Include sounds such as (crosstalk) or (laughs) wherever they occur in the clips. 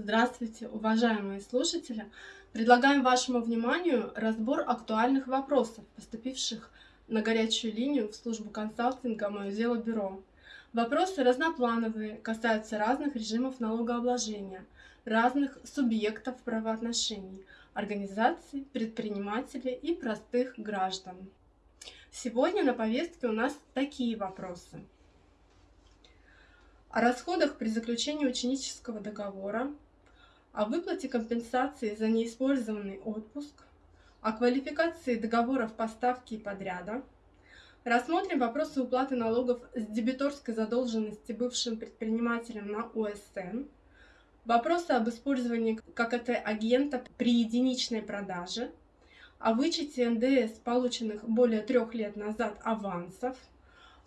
Здравствуйте, уважаемые слушатели! Предлагаем вашему вниманию разбор актуальных вопросов, поступивших на горячую линию в службу консалтинга «Мое дело бюро». Вопросы разноплановые, касаются разных режимов налогообложения, разных субъектов правоотношений, организаций, предпринимателей и простых граждан. Сегодня на повестке у нас такие вопросы. О расходах при заключении ученического договора, о выплате компенсации за неиспользованный отпуск, о квалификации договоров поставки и подряда. Рассмотрим вопросы уплаты налогов с дебиторской задолженности бывшим предпринимателям на УСН, вопросы об использовании ККТ-агента при единичной продаже, о вычете НДС, полученных более трех лет назад авансов,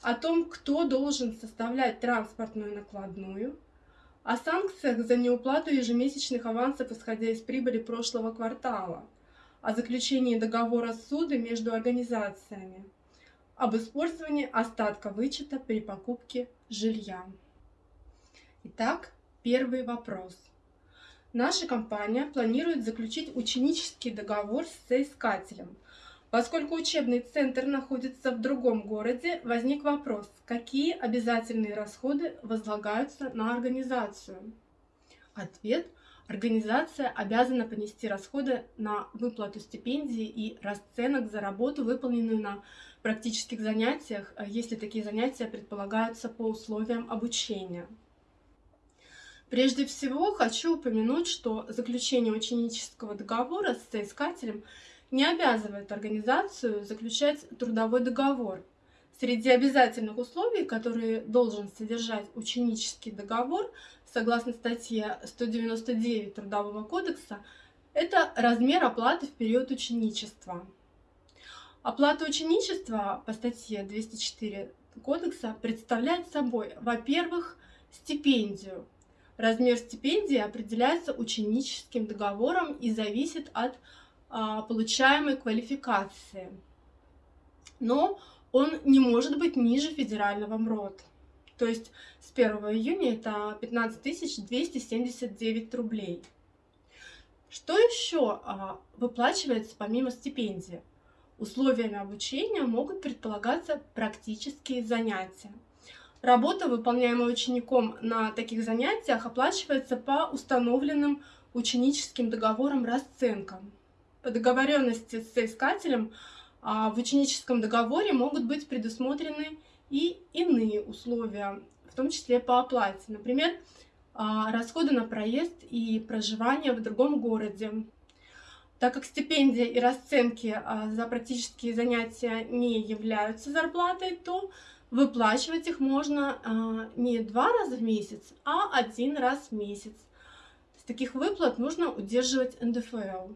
о том, кто должен составлять транспортную накладную – о санкциях за неуплату ежемесячных авансов, исходя из прибыли прошлого квартала, о заключении договора суды между организациями, об использовании остатка вычета при покупке жилья. Итак, первый вопрос. Наша компания планирует заключить ученический договор с соискателем – Поскольку учебный центр находится в другом городе, возник вопрос, какие обязательные расходы возлагаются на организацию? Ответ – организация обязана понести расходы на выплату стипендий и расценок за работу, выполненную на практических занятиях, если такие занятия предполагаются по условиям обучения. Прежде всего хочу упомянуть, что заключение ученического договора с соискателем – не обязывает организацию заключать трудовой договор. Среди обязательных условий, которые должен содержать ученический договор, согласно статье 199 Трудового кодекса, это размер оплаты в период ученичества. Оплата ученичества по статье 204 Кодекса представляет собой, во-первых, стипендию. Размер стипендии определяется ученическим договором и зависит от получаемой квалификации. Но он не может быть ниже федерального МРОД. То есть с 1 июня это 15 279 рублей. Что еще а, выплачивается помимо стипендии? Условиями обучения могут предполагаться практические занятия. Работа, выполняемая учеником на таких занятиях, оплачивается по установленным ученическим договорам расценкам по договоренности с соискателем а, в ученическом договоре могут быть предусмотрены и иные условия, в том числе по оплате. Например, а, расходы на проезд и проживание в другом городе. Так как стипендия и расценки а, за практические занятия не являются зарплатой, то выплачивать их можно не два раза в месяц, а один раз в месяц. С таких выплат нужно удерживать НДФЛ.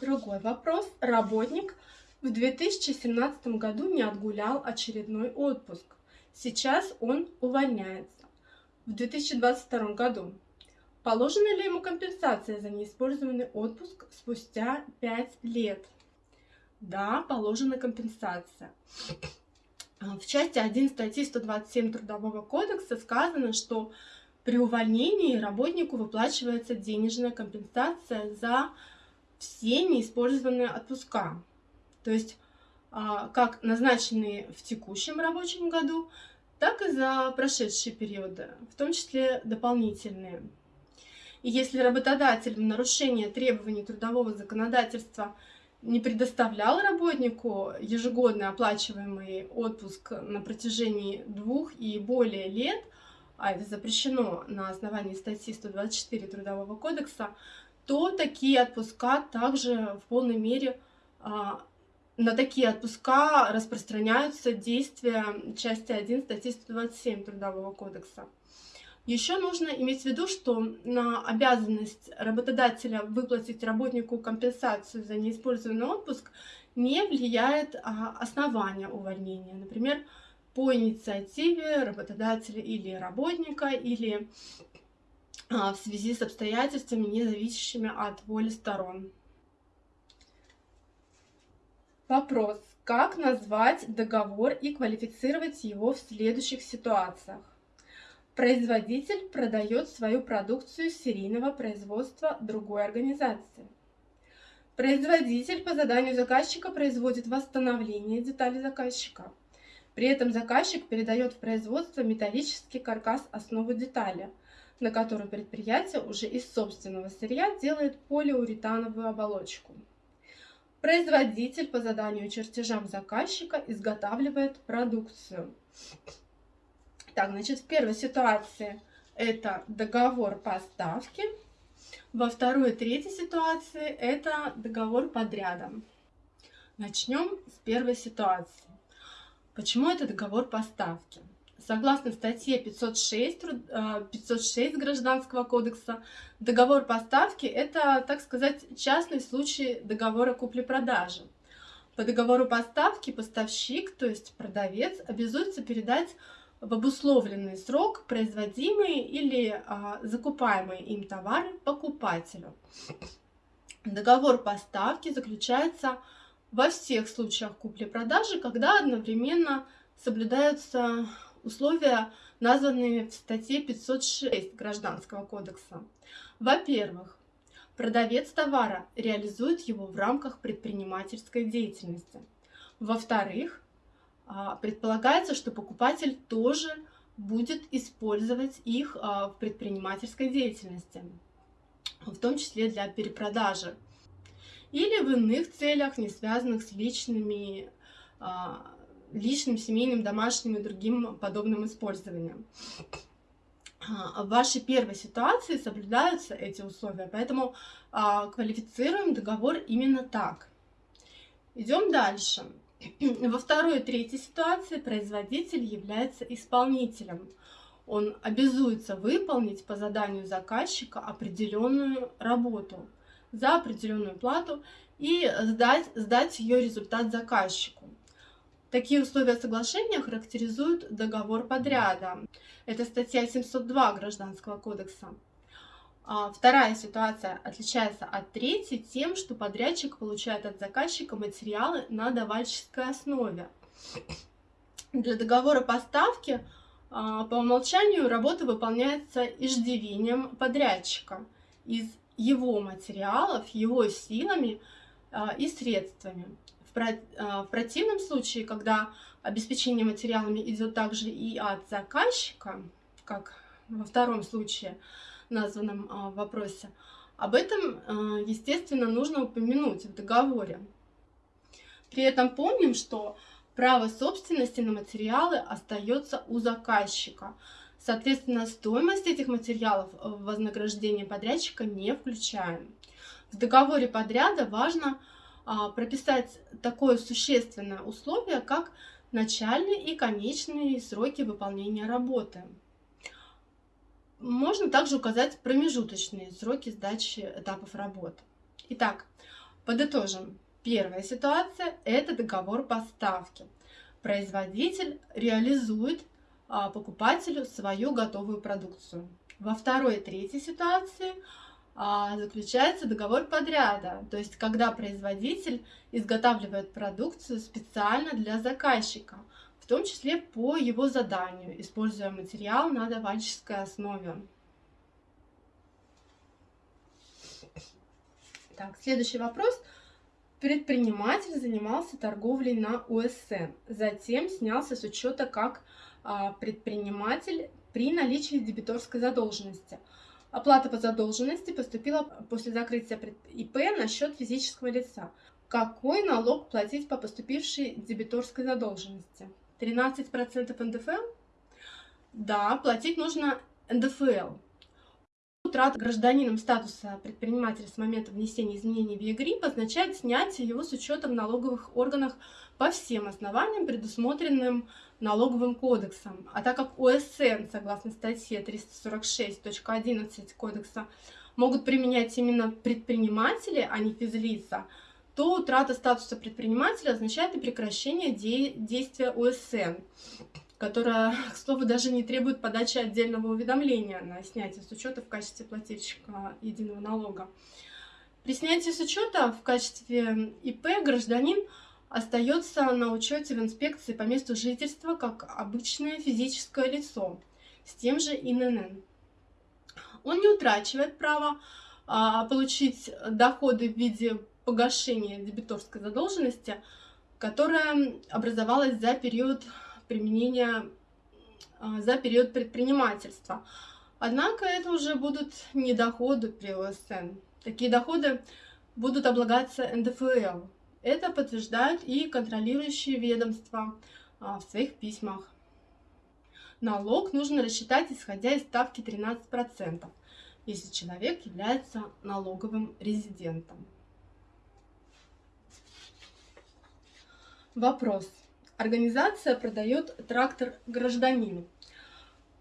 Другой вопрос. Работник в 2017 году не отгулял очередной отпуск. Сейчас он увольняется. В 2022 году положена ли ему компенсация за неиспользованный отпуск спустя 5 лет? Да, положена компенсация. В части 1 статьи 127 Трудового кодекса сказано, что при увольнении работнику выплачивается денежная компенсация за все неиспользованные отпуска. То есть а, как назначенные в текущем рабочем году, так и за прошедшие периоды, в том числе дополнительные. И если работодатель в нарушение требований трудового законодательства не предоставлял работнику ежегодно оплачиваемый отпуск на протяжении двух и более лет, а это запрещено на основании статьи 124 Трудового кодекса, то такие отпуска также в полной мере а, на такие отпуска распространяются действия части 1 статьи 127 Трудового кодекса. Еще нужно иметь в виду, что на обязанность работодателя выплатить работнику компенсацию за неиспользованный отпуск не влияет а, основание увольнения. Например, по инициативе работодателя или работника, или в связи с обстоятельствами, не зависящими от воли сторон. Вопрос. Как назвать договор и квалифицировать его в следующих ситуациях? Производитель продает свою продукцию серийного производства другой организации. Производитель по заданию заказчика производит восстановление деталей заказчика. При этом заказчик передает в производство металлический каркас основы детали, на которую предприятие уже из собственного сырья делает полиуретановую оболочку. Производитель по заданию чертежам заказчика изготавливает продукцию. Так, значит, в первой ситуации это договор поставки, во второй и третьей ситуации это договор подряда. Начнем с первой ситуации. Почему это договор поставки? Согласно статье 506, 506 э, Гражданского кодекса, договор поставки – это, так сказать, частный случай договора купли-продажи. По договору поставки поставщик, то есть продавец, обязуется передать в обусловленный срок производимые или а, закупаемые им товары покупателю. Договор поставки заключается во всех случаях купли-продажи, когда одновременно соблюдаются условия, названные в статье 506 Гражданского кодекса. Во-первых, продавец товара реализует его в рамках предпринимательской деятельности. Во-вторых, а, предполагается, что покупатель тоже будет использовать их а, в предпринимательской деятельности, в том числе для перепродажи или в иных целях, не связанных с личными, а, личным, семейным, домашним и другим подобным использованием. В вашей первой ситуации соблюдаются эти условия, поэтому квалифицируем договор именно так. Идем дальше. Во второй и третьей ситуации производитель является исполнителем. Он обязуется выполнить по заданию заказчика определенную работу за определенную плату и сдать, сдать ее результат заказчику. Такие условия соглашения характеризуют договор подряда. Это статья 702 Гражданского кодекса. А вторая ситуация отличается от третьей тем, что подрядчик получает от заказчика материалы на давальческой основе. Для договора поставки а, по умолчанию работа выполняется иждивением подрядчика из его материалов, его силами а, и средствами. В противном случае, когда обеспечение материалами идет также и от заказчика, как во втором случае, названном а, вопросе. Об этом, а, естественно, нужно упомянуть в договоре. При этом помним, что право собственности на материалы остается у заказчика. Соответственно, стоимость этих материалов в вознаграждение подрядчика не включаем. В договоре подряда важно а, прописать такое существенное условие, как начальные и конечные сроки выполнения работы. Можно также указать промежуточные сроки сдачи этапов работ. Итак, подытожим. Первая ситуация – это договор поставки. Производитель реализует а, покупателю свою готовую продукцию. Во второй и третьей ситуации а, заключается договор подряда, то есть когда производитель изготавливает продукцию специально для заказчика – том числе по его заданию, используя материал на давальческой основе. Так, следующий вопрос. Предприниматель занимался торговлей на УСН, затем снялся с учета как а, предприниматель при наличии дебиторской задолженности. Оплата по задолженности поступила после закрытия ИП на счет физического лица. Какой налог платить по поступившей дебиторской задолженности? 13% НДФЛ? Да, платить нужно НДФЛ. Утрата гражданином статуса предпринимателя с момента внесения изменений в ЕГРИП означает снятие его с учета в налоговых органах по всем основаниям, предусмотренным налоговым кодексом. А так как УСН, согласно статье 346.11 кодекса, могут применять именно предприниматели, а не физлица, то утрата статуса предпринимателя означает и прекращение де действия УСН, которая, к слову, даже не требует подачи отдельного уведомления на снятие с учета в качестве плательщика единого налога. При снятии с учета в качестве ИП гражданин остается на учете в инспекции по месту жительства как обычное физическое лицо. с тем же ИНН. Он не утрачивает право а, получить доходы в виде погашения дебиторской задолженности, которая образовалась за период применения, а, за период предпринимательства. Однако это уже будут не доходы при ОСН. Такие доходы будут облагаться НДФЛ. Это подтверждают и контролирующие ведомства а, в своих письмах. Налог нужно рассчитать, исходя из ставки 13%, если человек является налоговым резидентом. Вопрос. Организация продает трактор гражданину.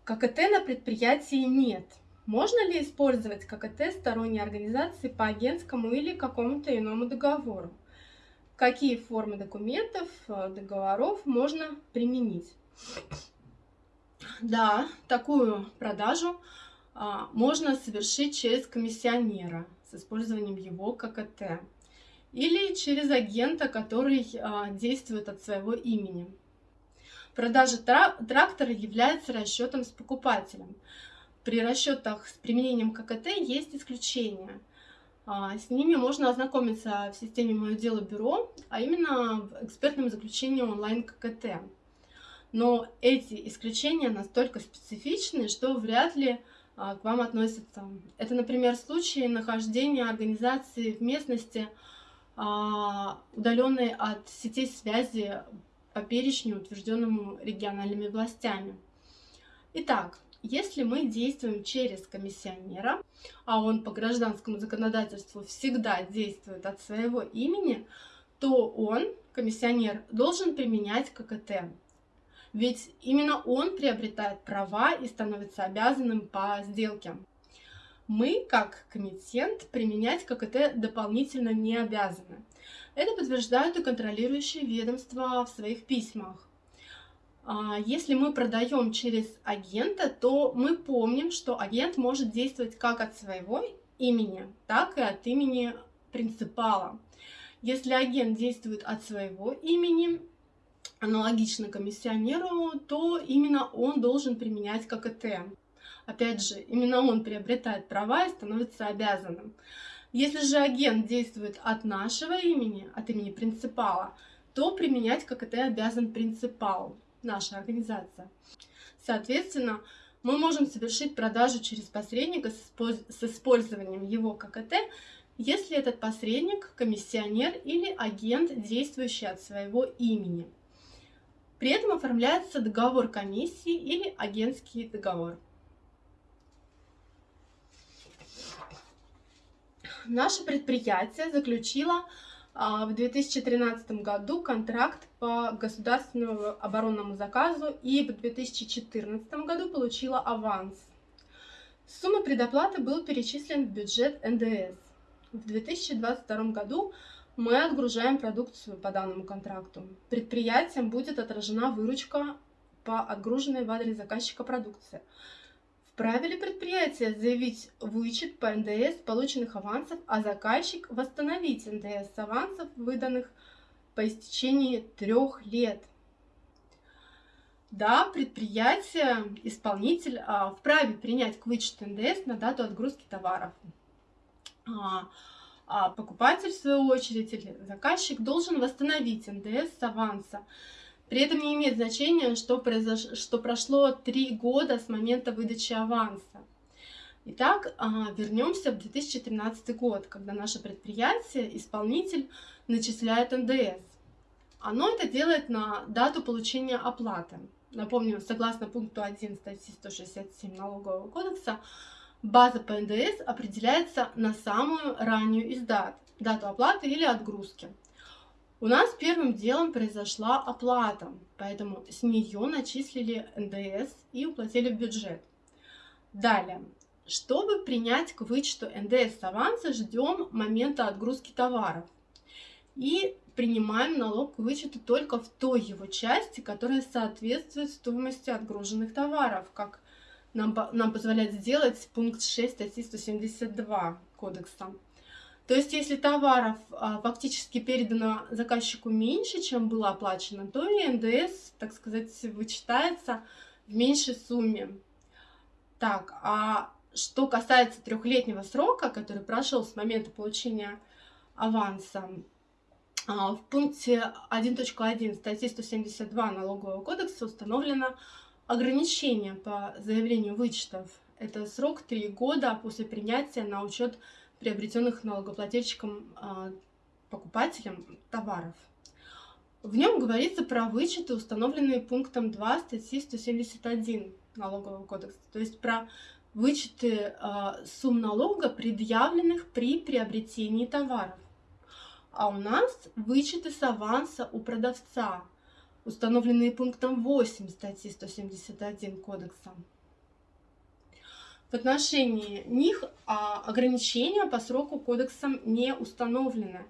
ККТ на предприятии нет. Можно ли использовать ККТ сторонней организации по агентскому или какому-то иному договору? Какие формы документов, э, договоров можно применить? Да, такую продажу а, можно совершить через комиссионера с использованием его ККТ или через агента, который а, действует от своего имени. Продажа трактора является расчетом с покупателем. При расчетах с применением ККТ есть исключения. А, с ними можно ознакомиться в системе «Мое дело бюро», а именно в экспертном заключении онлайн ККТ. Но эти исключения настолько специфичны, что вряд ли а, к вам относятся. Это, например, случаи нахождения организации в местности, а, удаленной от сетей связи по перечню, утвержденному региональными властями. Итак, если мы действуем через комиссионера, а он по гражданскому законодательству всегда действует от своего имени, то он, комиссионер, должен применять ККТ. Ведь именно он приобретает права и становится обязанным по сделке. Мы, как комитент, применять ККТ дополнительно не обязаны. Это подтверждают и контролирующие ведомства в своих письмах. А, если мы продаем через агента, то мы помним, что агент может действовать как от своего имени, так и от имени принципала. Если агент действует от своего имени, аналогично комиссионеру, то именно он должен применять ККТ. Опять же, именно он приобретает права и становится обязанным. Если же агент действует от нашего имени, от имени принципала, то применять ККТ обязан принципал, наша организация. Соответственно, мы можем совершить продажу через посредника с использованием его ККТ, если этот посредник, комиссионер или агент, действующий от своего имени. При этом оформляется договор комиссии или агентский договор. Наше предприятие заключило в 2013 году контракт по государственному оборонному заказу и в 2014 году получила аванс. Сумма предоплаты был перечислен в бюджет НДС. В 2022 году мы отгружаем продукцию по данному контракту. Предприятием будет отражена выручка по отгруженной в адрес заказчика продукции. Вправе ли предприятие заявить вычет по НДС полученных авансов, а заказчик восстановить НДС авансов, выданных по истечении трех лет? Да, предприятие, исполнитель а, вправе принять к вычету НДС на дату отгрузки товаров. А, а покупатель, в свою очередь, или заказчик должен восстановить НДС с аванса. При этом не имеет значения, что, произош... что прошло три года с момента выдачи аванса. Итак, а, вернемся в 2013 год, когда наше предприятие, исполнитель, начисляет НДС. Оно это делает на дату получения оплаты. Напомню, согласно пункту 1 статьи 167 Налогового кодекса, База по НДС определяется на самую раннюю из дат, дату оплаты или отгрузки. У нас первым делом произошла оплата, поэтому с нее начислили НДС и уплатили в бюджет. Далее, чтобы принять к вычету НДС с аванса, ждем момента отгрузки товаров. И принимаем налог к вычету только в той его части, которая соответствует стоимости отгруженных товаров, как нам, нам позволяет сделать пункт 6 статьи 172 кодекса. То есть, если товаров а, фактически передано заказчику меньше, чем было оплачено, то и НДС, так сказать, вычитается в меньшей сумме. Так, а что касается трехлетнего срока, который прошел с момента получения аванса, а, в пункте 1.1 статьи 172 Налогового кодекса установлено ограничение по заявлению вычетов. Это срок 3 года после принятия на учет приобретенных налогоплательщиком а, покупателем товаров. В нем говорится про вычеты, установленные пунктом 2 статьи 171 Налогового кодекса, то есть про вычеты э, сумм налога, предъявленных при приобретении товаров. А у нас вычеты с аванса у продавца, установленные пунктом 8 статьи 171 Кодекса. В отношении них а, ограничения по сроку кодексом не установлены.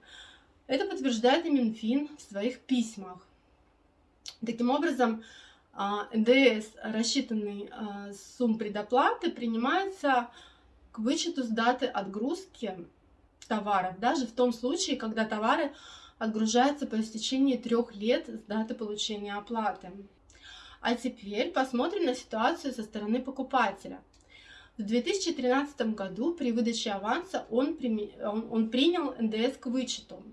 Это подтверждает и Минфин в своих письмах. Таким образом, а, НДС, рассчитанный а, сумм предоплаты, принимается к вычету с даты отгрузки товаров, даже в том случае, когда товары отгружаются по истечении трех лет с даты получения оплаты. А теперь посмотрим на ситуацию со стороны покупателя. В 2013 году при выдаче аванса он, он, он принял НДС к вычету.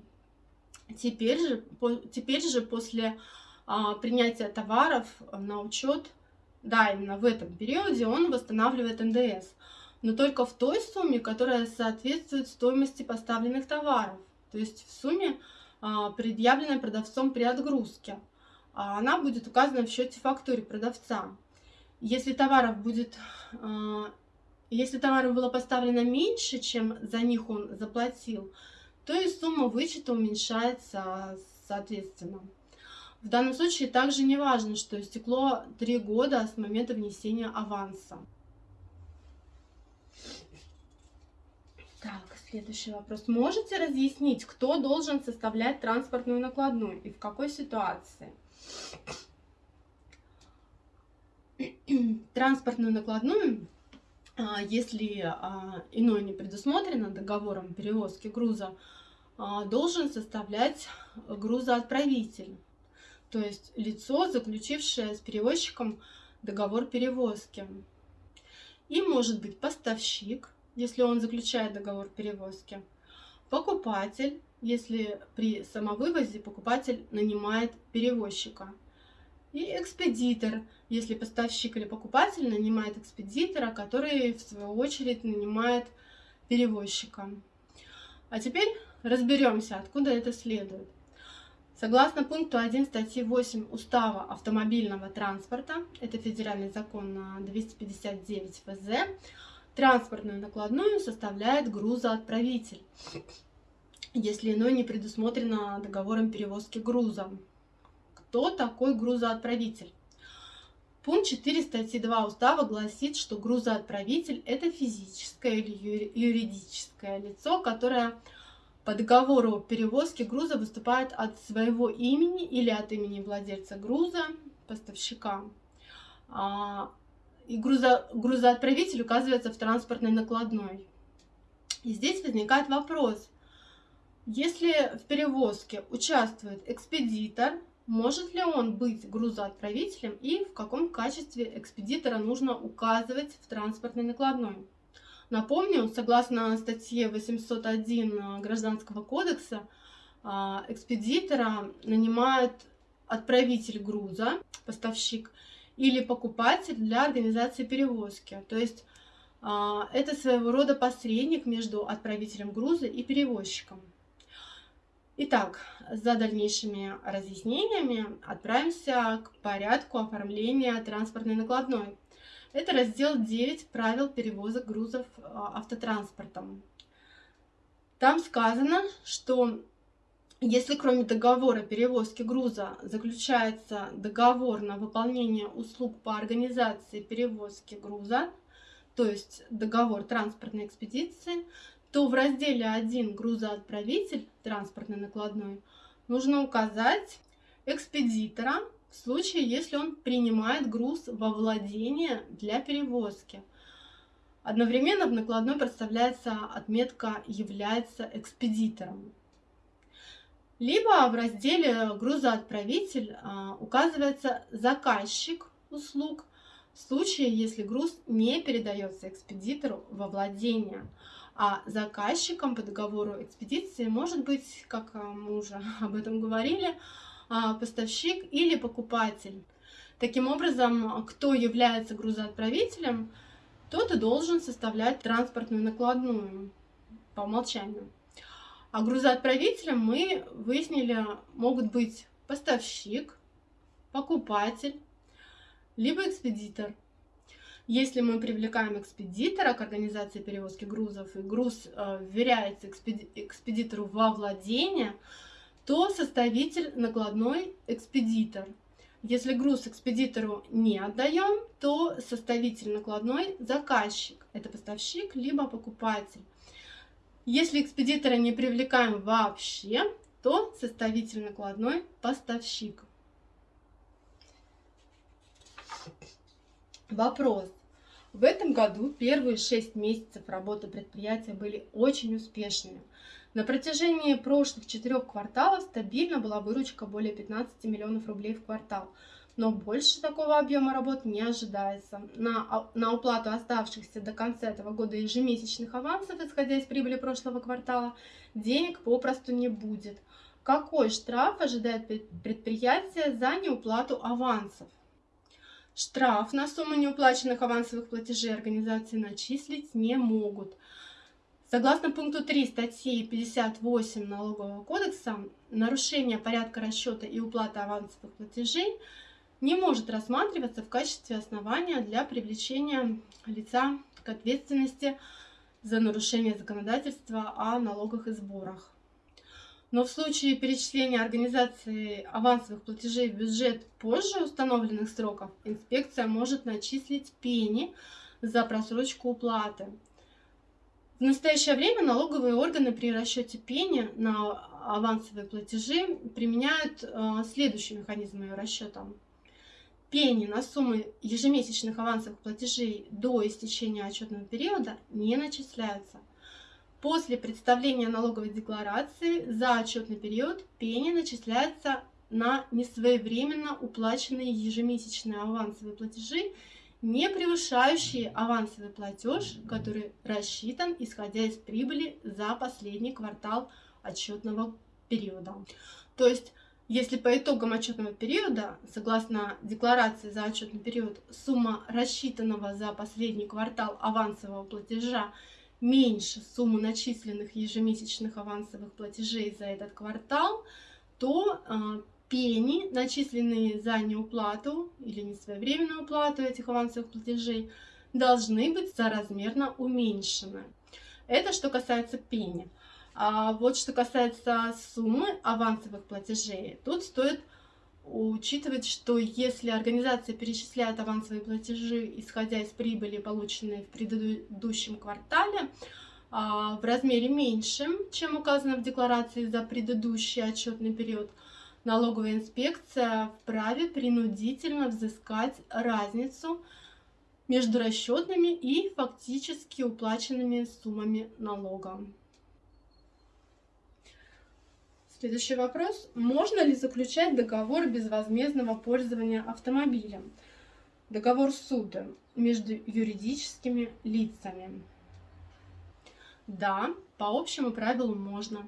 Теперь же, по, теперь же после а, принятия товаров на учет, да, именно в этом периоде он восстанавливает НДС, но только в той сумме, которая соответствует стоимости поставленных товаров, то есть в сумме, а, предъявленной продавцом при отгрузке. А она будет указана в счете фактуре продавца. Если товаров будет а, если товаров было поставлено меньше, чем за них он заплатил, то и сумма вычета уменьшается соответственно. В данном случае также не важно, что истекло 3 года с момента внесения аванса. Так, следующий вопрос. Можете разъяснить, кто должен составлять транспортную накладную и в какой ситуации? Транспортную накладную если а, иное не предусмотрено договором перевозки груза, а, должен составлять грузоотправитель, то есть лицо, заключившее с перевозчиком договор перевозки. И может быть поставщик, если он заключает договор перевозки, покупатель, если при самовывозе покупатель нанимает перевозчика – и экспедитор, если поставщик или покупатель нанимает экспедитора, который в свою очередь нанимает перевозчика. А теперь разберемся, откуда это следует. Согласно пункту 1 статьи 8 Устава автомобильного транспорта, это федеральный закон на 259 ФЗ, транспортную накладную составляет грузоотправитель, если иное не предусмотрено договором перевозки груза кто такой грузоотправитель. Пункт 4 статьи 2 устава гласит, что грузоотправитель – это физическое или юридическое лицо, которое по договору перевозки груза выступает от своего имени или от имени владельца груза, поставщика. А, и грузо, грузоотправитель указывается в транспортной накладной. И здесь возникает вопрос. Если в перевозке участвует экспедитор, может ли он быть грузоотправителем и в каком качестве экспедитора нужно указывать в транспортной накладной? Напомню, согласно статье 801 Гражданского кодекса, а, экспедитора нанимает отправитель груза, поставщик, или покупатель для организации перевозки. То есть а, это своего рода посредник между отправителем груза и перевозчиком. Итак, за дальнейшими разъяснениями отправимся к порядку оформления транспортной накладной. Это раздел 9 правил перевозок грузов а, автотранспортом. Там сказано, что если кроме договора перевозки груза заключается договор на выполнение услуг по организации перевозки груза, то есть договор транспортной экспедиции, то в разделе 1 «Грузоотправитель» транспортной накладной нужно указать экспедитора в случае, если он принимает груз во владение для перевозки. Одновременно в накладной представляется отметка «Является экспедитором». Либо в разделе «Грузоотправитель» а, указывается заказчик услуг, в случае, если груз не передается экспедитору во владение. А заказчиком по договору экспедиции может быть, как мы уже (laughs) об этом говорили, а, поставщик или покупатель. Таким образом, кто является грузоотправителем, тот и должен составлять транспортную накладную по умолчанию. А грузоотправителем мы выяснили, могут быть поставщик, покупатель, либо экспедитор. Если мы привлекаем экспедитора к организации перевозки грузов, и груз э, вверяется экспедитору во владение, то составитель накладной экспедитор. Если груз экспедитору не отдаем, то составитель накладной заказчик. Это поставщик, либо покупатель. Если экспедитора не привлекаем вообще, то составитель накладной поставщик. Вопрос. В этом году первые шесть месяцев работы предприятия были очень успешными. На протяжении прошлых четырех кварталов стабильно была выручка более 15 миллионов рублей в квартал. Но больше такого объема работ не ожидается. На, на уплату оставшихся до конца этого года ежемесячных авансов, исходя из прибыли прошлого квартала, денег попросту не будет. Какой штраф ожидает предприятие за неуплату авансов? Штраф на сумму неуплаченных авансовых платежей организации начислить не могут. Согласно пункту 3 статьи 58 Налогового кодекса, нарушение порядка расчета и уплаты авансовых платежей не может рассматриваться в качестве основания для привлечения лица к ответственности за нарушение законодательства о налогах и сборах. Но в случае перечисления организации авансовых платежей в бюджет позже установленных сроков, инспекция может начислить пени за просрочку уплаты. В настоящее время налоговые органы при расчете пени на авансовые платежи применяют э, следующие механизмы расчета. Пени на суммы ежемесячных авансовых платежей до истечения отчетного периода не начисляются. После представления налоговой декларации за отчетный период пени начисляется на несвоевременно уплаченные ежемесячные авансовые платежи, не превышающие авансовый платеж, который рассчитан исходя из прибыли за последний квартал отчетного периода. То есть, если по итогам отчетного периода, согласно декларации за отчетный период, сумма рассчитанного за последний квартал авансового платежа меньше суммы начисленных ежемесячных авансовых платежей за этот квартал, то э, пени, начисленные за неуплату или несвоевременную уплату этих авансовых платежей, должны быть соразмерно уменьшены. Это что касается пени. А вот что касается суммы авансовых платежей, тут стоит учитывать, что если организация перечисляет авансовые платежи, исходя из прибыли, полученной в предыдущем квартале, а, в размере меньшем, чем указано в декларации за предыдущий отчетный период, налоговая инспекция вправе принудительно взыскать разницу между расчетными и фактически уплаченными суммами налога. Следующий вопрос. Можно ли заключать договор безвозмездного пользования автомобилем? Договор суда между юридическими лицами. Да, по общему правилу можно.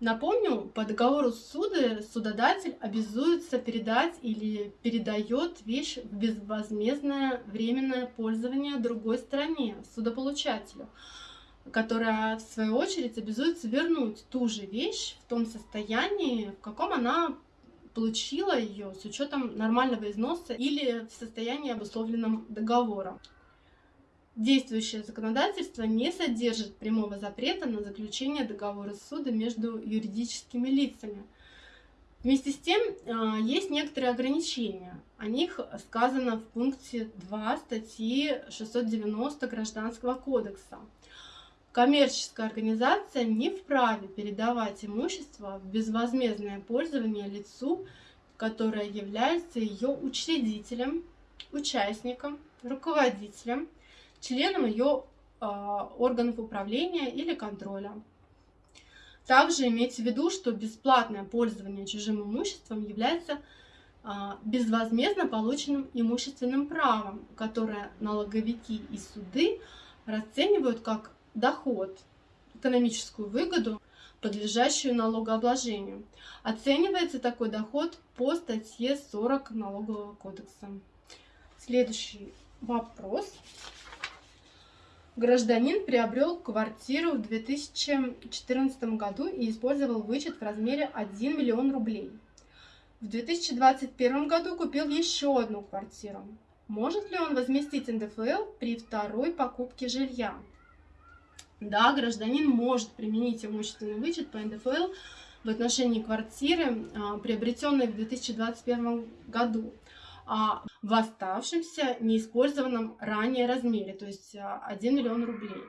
Напомню, по договору суда судодатель обязуется передать или передает вещь в безвозмездное временное пользование другой стороне, судополучателю которая в свою очередь обязуется вернуть ту же вещь в том состоянии, в каком она получила ее с учетом нормального износа или в состоянии обусловленном договором. Действующее законодательство не содержит прямого запрета на заключение договора суда между юридическими лицами. Вместе с тем, а, есть некоторые ограничения. О них сказано в пункте 2 статьи 690 Гражданского кодекса. Коммерческая организация не вправе передавать имущество в безвозмездное пользование лицу, которое является ее учредителем, участником, руководителем, членом ее э, органов управления или контроля. Также имейте в виду, что бесплатное пользование чужим имуществом является а, безвозмездно полученным имущественным правом, которое налоговики и суды расценивают как доход, экономическую выгоду, подлежащую налогообложению. Оценивается такой доход по статье 40 Налогового кодекса. Следующий вопрос. Гражданин приобрел квартиру в 2014 году и использовал вычет в размере 1 миллион рублей. В 2021 году купил еще одну квартиру. Может ли он возместить НДФЛ при второй покупке жилья? Да, гражданин может применить имущественный вычет по НДФЛ в отношении квартиры, а, приобретенной в 2021 году, а в оставшемся неиспользованном ранее размере, то есть 1 а, миллион рублей.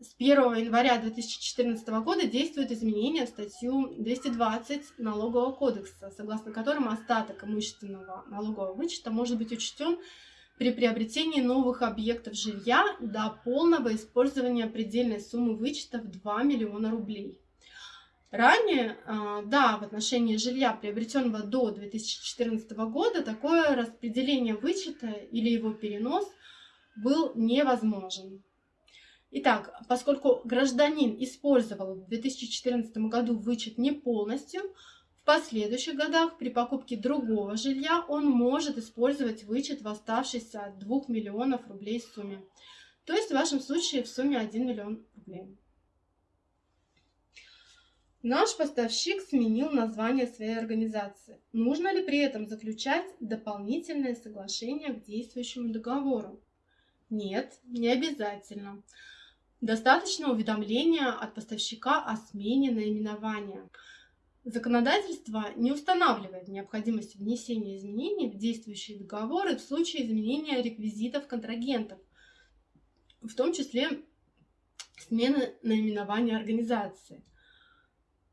С 1 января 2014 года действует изменение в статью 220 Налогового кодекса, согласно которому остаток имущественного налогового вычета может быть учтен при приобретении новых объектов жилья до полного использования предельной суммы вычета в 2 миллиона рублей. Ранее, а, да, в отношении жилья, приобретенного до 2014 года, такое распределение вычета или его перенос был невозможен. Итак, поскольку гражданин использовал в 2014 году вычет не полностью, последующих годах при покупке другого жилья он может использовать вычет в оставшейся от 2 миллионов рублей сумме. То есть в вашем случае в сумме 1 миллион рублей. Наш поставщик сменил название своей организации. Нужно ли при этом заключать дополнительное соглашение к действующему договору? Нет, не обязательно. Достаточно уведомления от поставщика о смене наименования. Законодательство не устанавливает необходимости внесения изменений в действующие договоры в случае изменения реквизитов контрагентов, в том числе смены наименования организации –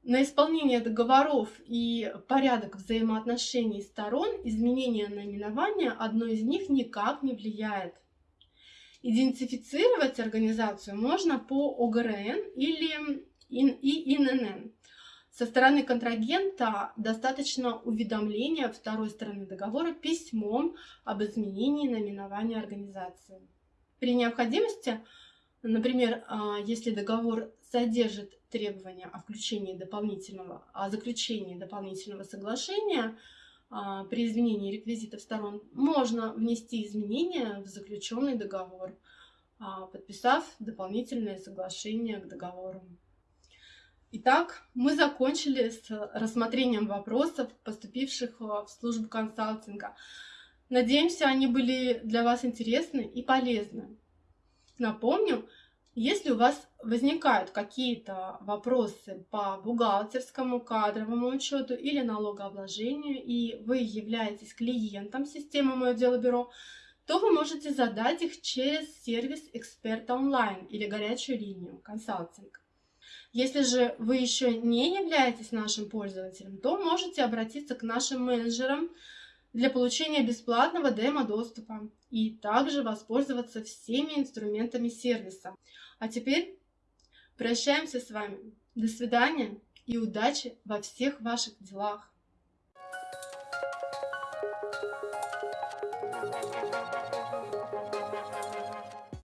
на исполнение договоров и порядок взаимоотношений сторон изменение наименования одной из них никак не влияет. Идентифицировать организацию можно по ОГРН или ИНН. Со стороны контрагента достаточно уведомления второй стороны договора письмом об изменении наименования организации. При необходимости, например, а, если договор содержит требования о включении дополнительного, о заключении дополнительного соглашения а, при изменении реквизитов сторон, можно внести изменения в заключенный договор, а, подписав дополнительное соглашение к договору. Итак, мы закончили с рассмотрением вопросов, поступивших в службу консалтинга. Надеемся, они были для вас интересны и полезны. Напомню, если у вас возникают какие-то вопросы по бухгалтерскому, кадровому учету или налогообложению, и вы являетесь клиентом системы «Мое дело бюро», то вы можете задать их через сервис «Эксперт онлайн» или горячую линию «Консалтинг». Если же вы еще не являетесь нашим пользователем, то можете обратиться к нашим менеджерам для получения бесплатного демо-доступа и также воспользоваться всеми инструментами сервиса. А теперь прощаемся с вами. До свидания и удачи во всех ваших делах.